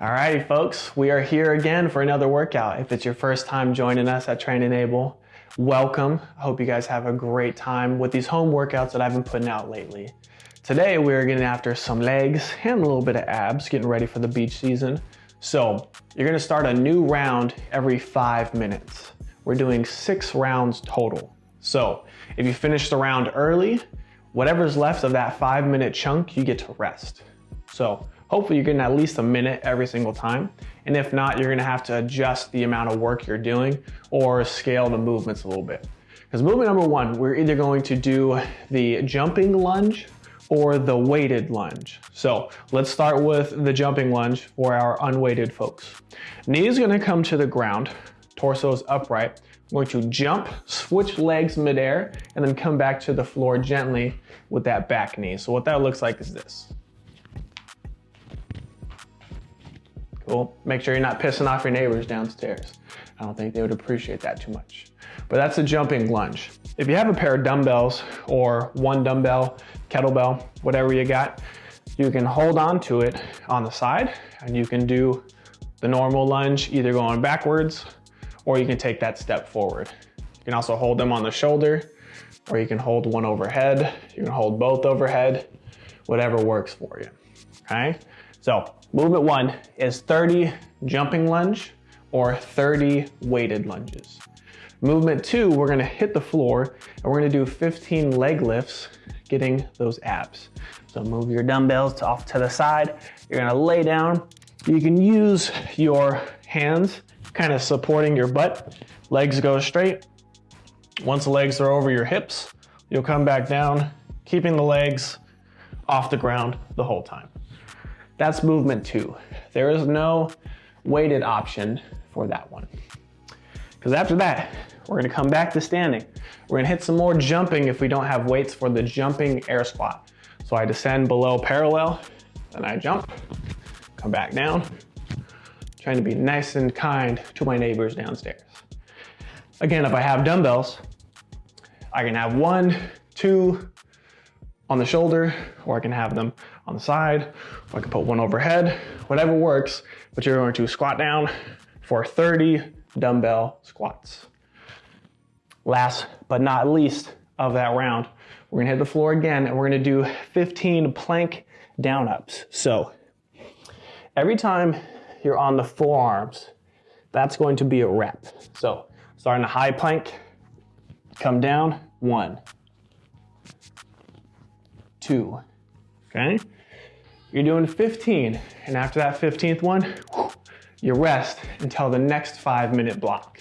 All right, folks, we are here again for another workout. If it's your first time joining us at Train Enable, welcome. I hope you guys have a great time with these home workouts that I've been putting out lately. Today, we're getting after some legs and a little bit of abs, getting ready for the beach season. So you're gonna start a new round every five minutes. We're doing six rounds total. So if you finish the round early, whatever's left of that five minute chunk, you get to rest. So Hopefully you're getting at least a minute every single time. And if not, you're gonna have to adjust the amount of work you're doing or scale the movements a little bit. Because movement number one, we're either going to do the jumping lunge or the weighted lunge. So let's start with the jumping lunge for our unweighted folks. Knee is gonna come to the ground, torso is upright. I'm going to jump, switch legs midair, and then come back to the floor gently with that back knee. So what that looks like is this. Cool. Make sure you're not pissing off your neighbors downstairs. I don't think they would appreciate that too much. But that's a jumping lunge. If you have a pair of dumbbells or one dumbbell, kettlebell, whatever you got, you can hold on to it on the side and you can do the normal lunge, either going backwards or you can take that step forward. You can also hold them on the shoulder or you can hold one overhead. You can hold both overhead, whatever works for you, okay? So movement one is 30 jumping lunge or 30 weighted lunges. Movement two, we're gonna hit the floor and we're gonna do 15 leg lifts, getting those abs. So move your dumbbells off to the side. You're gonna lay down. You can use your hands kind of supporting your butt. Legs go straight. Once the legs are over your hips, you'll come back down, keeping the legs off the ground the whole time. That's movement two. There is no weighted option for that one. Because after that, we're gonna come back to standing. We're gonna hit some more jumping if we don't have weights for the jumping air squat. So I descend below parallel, then I jump, come back down, trying to be nice and kind to my neighbors downstairs. Again, if I have dumbbells, I can have one, two, on the shoulder, or I can have them on the side, or I can put one overhead, whatever works, but you're going to squat down for 30 dumbbell squats. Last but not least of that round, we're gonna hit the floor again and we're gonna do 15 plank down ups. So every time you're on the forearms, that's going to be a rep. So starting a high plank, come down, one, two, okay? You're doing 15, and after that 15th one, you rest until the next five minute block.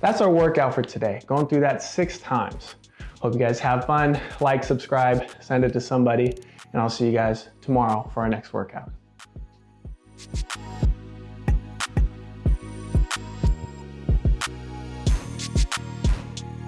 That's our workout for today, going through that six times. Hope you guys have fun, like, subscribe, send it to somebody, and I'll see you guys tomorrow for our next workout.